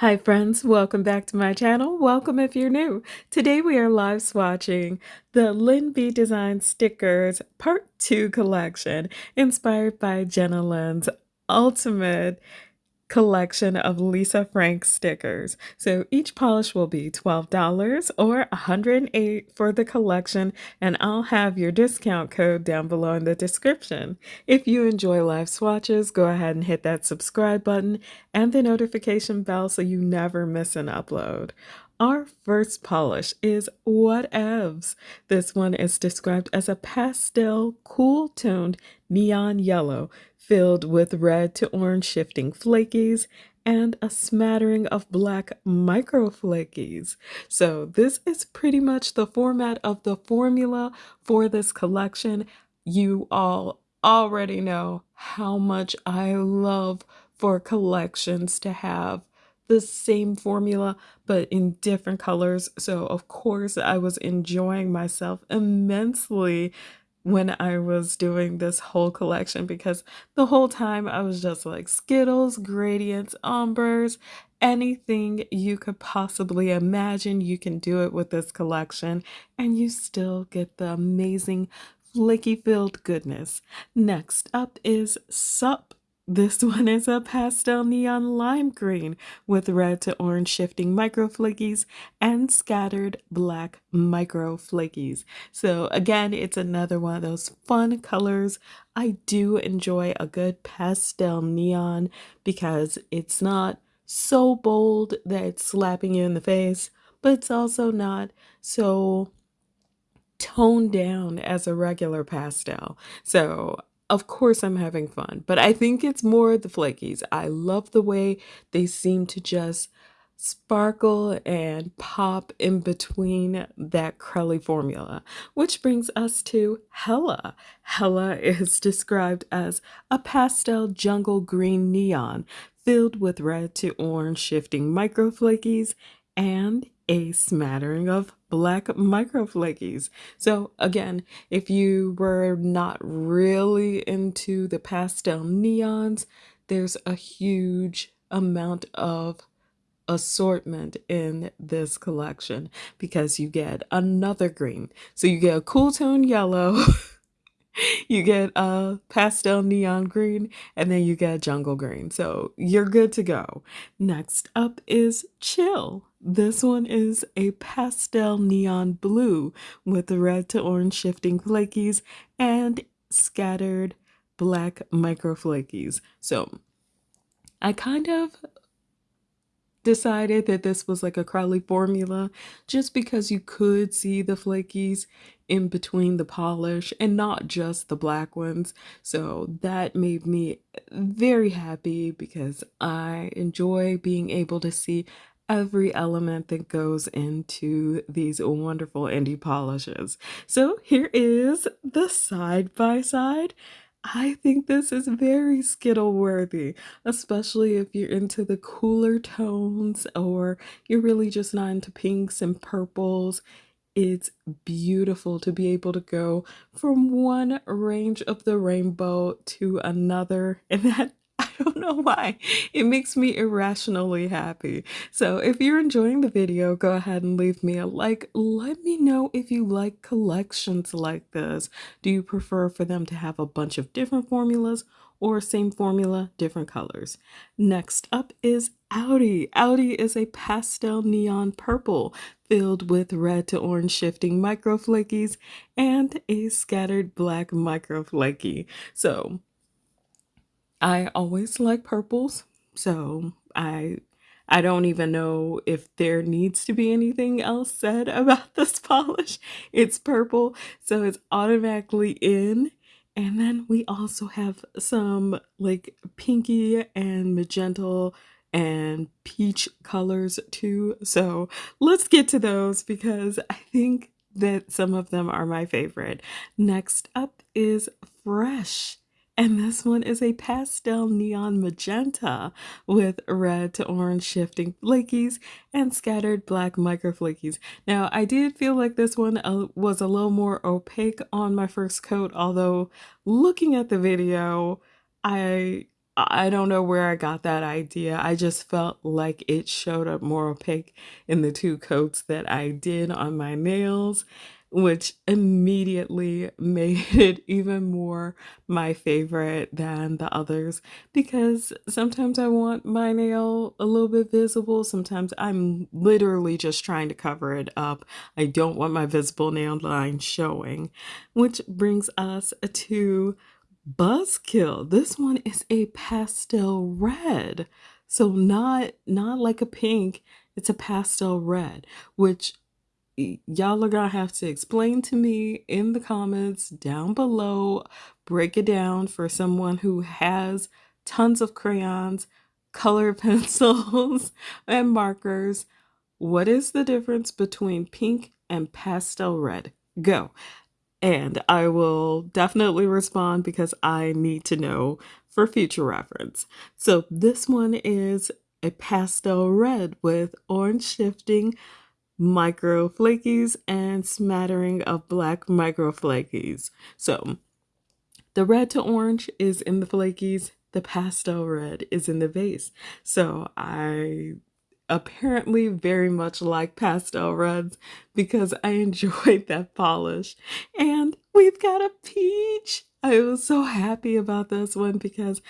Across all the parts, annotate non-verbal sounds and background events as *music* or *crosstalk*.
Hi friends, welcome back to my channel. Welcome if you're new. Today we are live swatching the Lynn B Design Stickers Part 2 collection inspired by Jenna Lynn's ultimate collection of Lisa Frank stickers. So each polish will be $12 or 108 for the collection and I'll have your discount code down below in the description. If you enjoy live swatches, go ahead and hit that subscribe button and the notification bell so you never miss an upload. Our first polish is Whatevs. This one is described as a pastel, cool toned neon yellow filled with red to orange shifting flakies and a smattering of black micro flakies. So this is pretty much the format of the formula for this collection. You all already know how much I love for collections to have the same formula but in different colors. So, of course, I was enjoying myself immensely when I was doing this whole collection because the whole time I was just like Skittles, gradients, ombres, anything you could possibly imagine, you can do it with this collection and you still get the amazing flaky filled goodness. Next up is Sup this *laughs* one is a pastel neon lime green with red to orange shifting micro flakies and scattered black micro flakies. So again, it's another one of those fun colors. I do enjoy a good pastel neon because it's not so bold that it's slapping you in the face, but it's also not so toned down as a regular pastel. So of course I'm having fun, but I think it's more the flakies. I love the way they seem to just sparkle and pop in between that crelly formula, which brings us to Hella. Hella is *laughs* described as a pastel jungle green neon filled with red to orange shifting microflakies and a smattering of black microflakies. So again, if you were not really into the pastel neons, there's a huge amount of assortment in this collection because you get another green. So you get a cool tone yellow *laughs* you get a pastel neon green and then you get jungle green. So you're good to go. Next up is Chill. This one is a pastel neon blue with the red to orange shifting flakies and scattered black micro flakies. So I kind of decided that this was like a crelly formula just because you could see the flakies in between the polish and not just the black ones. So that made me very happy because I enjoy being able to see every element that goes into these wonderful indie polishes. So here is the side by side I think this is very Skittle worthy, especially if you're into the cooler tones or you're really just not into pinks and purples. It's beautiful to be able to go from one range of the rainbow to another, *laughs* and that *laughs* don't know why. It makes me irrationally happy. So if you're enjoying the video, go ahead and leave me a like. Let me know if you like collections like this. Do you prefer for them to have a bunch of different formulas or same formula, different colors? Next up is Audi. Audi is a pastel neon purple filled with red to orange shifting microflakies and a scattered black microflaky. So I always like purples, so I I don't even know if there needs to be anything else said *laughs* about this polish. It's purple, so it's automatically in. And then we also have some like pinky and magenta and peach colors too. So let's get to those because I think that some of them are my favorite. Next up is Fresh. And this one is a pastel neon magenta with red to orange shifting flakies and scattered black micro flakies. Now, I did feel like this one uh, was a little more opaque on my first coat, although looking at the video, I I don't know where I got that idea. I just felt like it showed up more opaque in the two coats that I did on my nails which immediately *laughs* made it even more my favorite than the others because sometimes I want my nail a little bit visible. Sometimes I'm literally just trying to cover it up. I don't want my visible nail line showing, which brings us to Buzzkill. This one is a pastel red. So not not like a pink, it's a pastel red, which y'all are gonna have to explain to me in the comments down below. Break it down for someone who has tons of crayons color *laughs* pencils and markers. What is the difference between pink and pastel red? Go. And i will definitely respond because i need to know for future reference. So this one is a pastel red with orange shifting micro flakies and smattering of black micro flakies. So the red to orange is in the flakies, the pastel red is in the vase. So I apparently very much like pastel reds because I *laughs* enjoyed that polish. And we've got a peach. I was so happy about this one because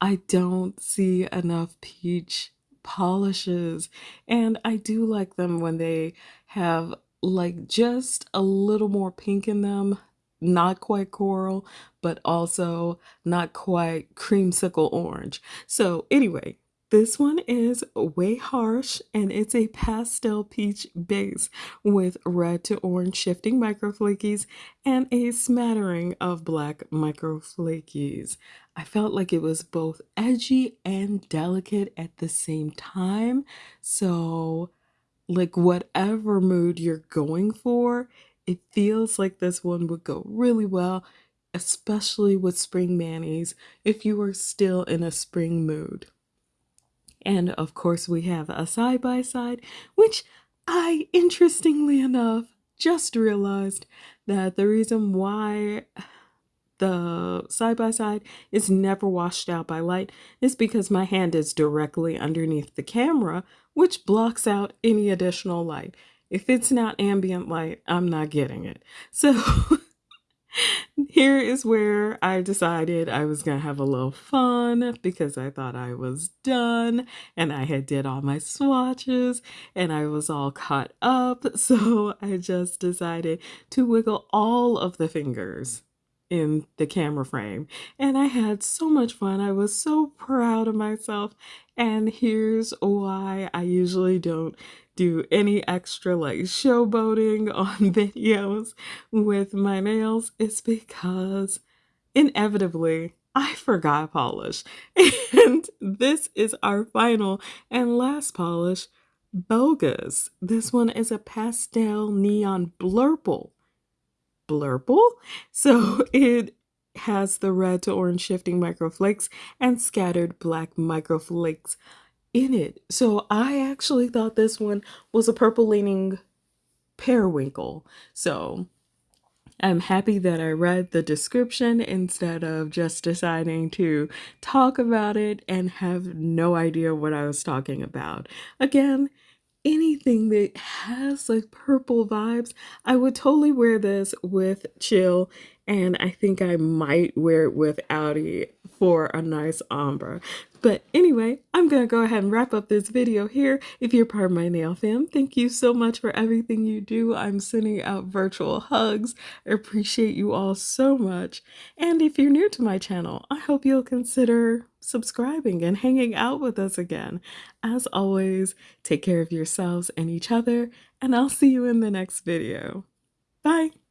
I don't see enough peach polishes and I do like them when they have like just a little more pink in them not quite coral but also not quite creamsicle orange. So anyway this one is way harsh and it's a pastel peach base with red to orange shifting microflakies and a smattering of black microflakies. I felt like it was both edgy and delicate at the same time. So, like, whatever mood you're going for, it feels like this one would go really well, especially with spring manis if you are still in a spring mood. And of course, we have a side by side, which I, interestingly enough, just realized that the reason why the side by side is never washed out by light is because my hand is directly underneath the camera, which blocks out any additional light. If it's not ambient light, I'm not getting it. So *laughs* here is where I decided I was going to have a little fun because I thought I was done and I had did all my swatches and I was all caught up. *laughs* So I just decided to wiggle all of the fingers in the camera frame and I had so much fun. I was so proud of myself and here's why I usually don't do any extra like showboating *laughs* on videos with my nails is because inevitably I forgot polish. *laughs* And this is our final and last polish, Bogus. This one is a pastel neon blurple. Blurple? So *laughs* it has the red to orange shifting microflakes and scattered black microflakes in it. So I actually thought this one was a purple leaning periwinkle. So I'm happy that I read the description instead of just deciding to talk about it and have no idea what I was talking about. Again, anything that has like purple vibes, I would totally wear this with chill and I think I might wear it with Audi for a nice ombre. But anyway, I'm going to go ahead and wrap up this video here. If you're part of my nail fam, thank you so much for everything you do. I'm sending out virtual hugs. I appreciate you all so much. And if you're new to my channel, I hope you'll consider subscribing and hanging out with us again. As always, take care of yourselves and each other, and I'll see you in the next video. Bye!